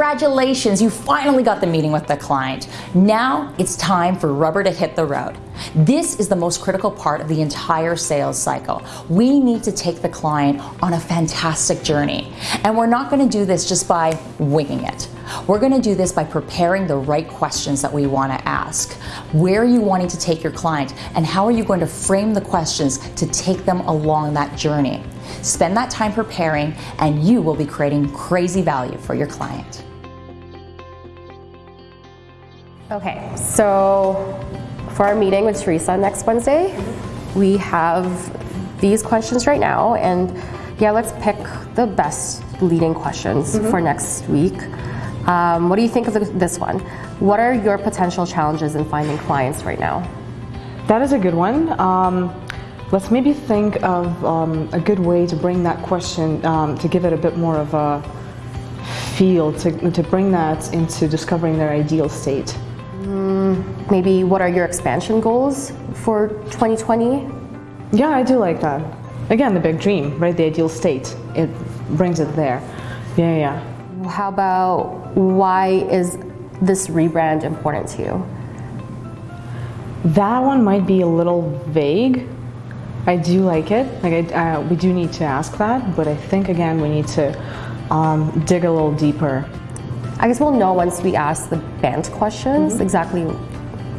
Congratulations, you finally got the meeting with the client. Now it's time for rubber to hit the road. This is the most critical part of the entire sales cycle. We need to take the client on a fantastic journey. And we're not gonna do this just by winging it. We're gonna do this by preparing the right questions that we wanna ask. Where are you wanting to take your client and how are you going to frame the questions to take them along that journey? Spend that time preparing and you will be creating crazy value for your client. Okay, so for our meeting with Teresa next Wednesday, we have these questions right now and yeah, let's pick the best leading questions mm -hmm. for next week. Um, what do you think of this one? What are your potential challenges in finding clients right now? That is a good one. Um, let's maybe think of um, a good way to bring that question, um, to give it a bit more of a feel, to, to bring that into discovering their ideal state. Maybe what are your expansion goals for 2020? Yeah, I do like that. Again, the big dream, right? The ideal state. It brings it there. Yeah, yeah. How about why is this rebrand important to you? That one might be a little vague. I do like it. Like I, uh, we do need to ask that, but I think again we need to um, dig a little deeper. I guess we'll know once we ask the BANT questions mm -hmm. exactly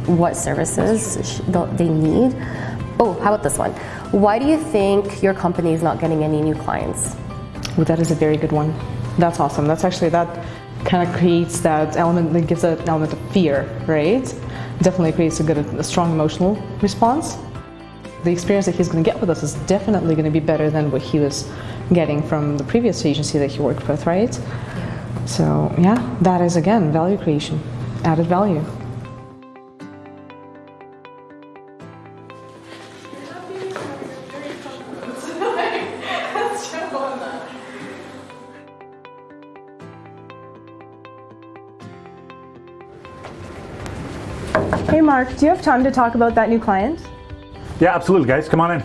what services they need. Oh, how about this one? Why do you think your company is not getting any new clients? Well, that is a very good one. That's awesome. That's actually, that kind of creates that element, that gives an element of fear, right? Definitely creates a good, a strong emotional response. The experience that he's going to get with us is definitely going to be better than what he was getting from the previous agency that he worked with, right? So yeah, that is again, value creation, added value. Hey Mark, do you have time to talk about that new client? Yeah, absolutely guys, come on in.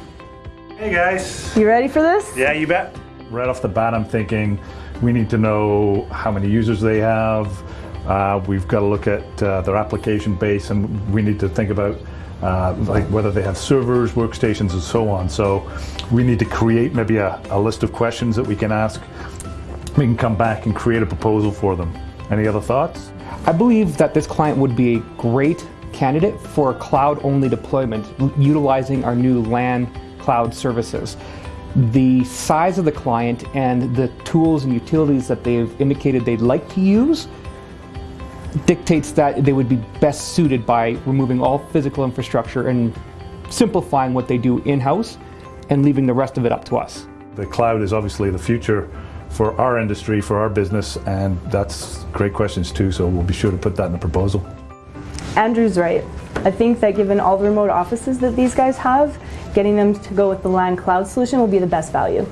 Hey guys. You ready for this? Yeah, you bet. Right off the bat, I'm thinking we need to know how many users they have. Uh, we've got to look at uh, their application base and we need to think about uh, like whether they have servers, workstations, and so on. So we need to create maybe a, a list of questions that we can ask. We can come back and create a proposal for them. Any other thoughts? I believe that this client would be a great candidate for a cloud-only deployment utilizing our new LAN cloud services. The size of the client and the tools and utilities that they've indicated they'd like to use dictates that they would be best suited by removing all physical infrastructure and simplifying what they do in-house and leaving the rest of it up to us. The cloud is obviously the future for our industry, for our business, and that's great questions too, so we'll be sure to put that in the proposal. Andrew's right. I think that given all the remote offices that these guys have, getting them to go with the LAN cloud solution will be the best value.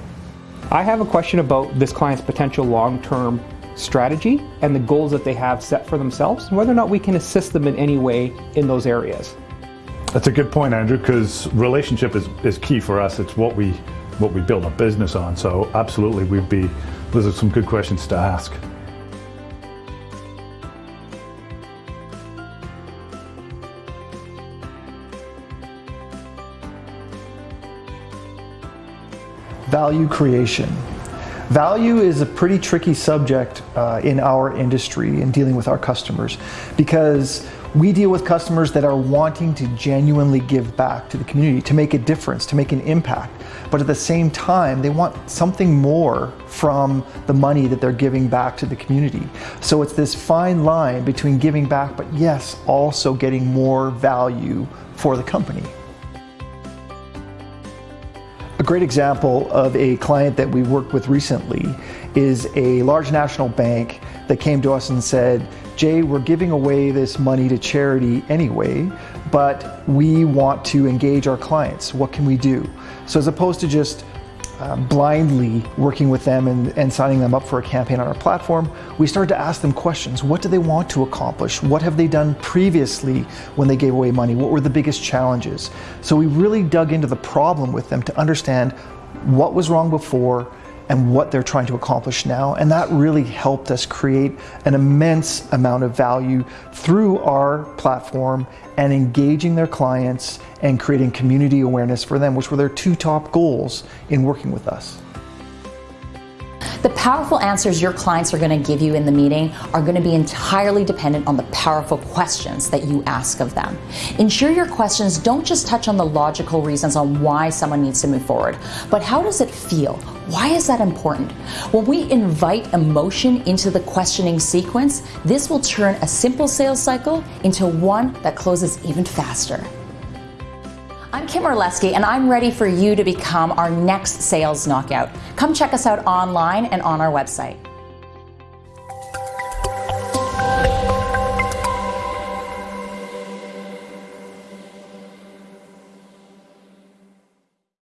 I have a question about this client's potential long-term strategy and the goals that they have set for themselves, and whether or not we can assist them in any way in those areas. That's a good point, Andrew, because relationship is, is key for us. It's what we what we build a business on. So absolutely, we'd be, those are some good questions to ask. value creation. Value is a pretty tricky subject uh, in our industry in dealing with our customers because we deal with customers that are wanting to genuinely give back to the community, to make a difference, to make an impact. But at the same time, they want something more from the money that they're giving back to the community. So it's this fine line between giving back, but yes, also getting more value for the company. A great example of a client that we worked with recently is a large national bank that came to us and said, Jay, we're giving away this money to charity anyway, but we want to engage our clients. What can we do? So as opposed to just uh, blindly working with them and, and signing them up for a campaign on our platform, we started to ask them questions. What do they want to accomplish? What have they done previously when they gave away money? What were the biggest challenges? So we really dug into the problem with them to understand what was wrong before and what they're trying to accomplish now. And that really helped us create an immense amount of value through our platform and engaging their clients and creating community awareness for them, which were their two top goals in working with us. The powerful answers your clients are going to give you in the meeting are going to be entirely dependent on the powerful questions that you ask of them. Ensure your questions don't just touch on the logical reasons on why someone needs to move forward, but how does it feel? Why is that important? When we invite emotion into the questioning sequence, this will turn a simple sales cycle into one that closes even faster. I'm Kim Orlesky, and I'm ready for you to become our next sales knockout. Come check us out online and on our website.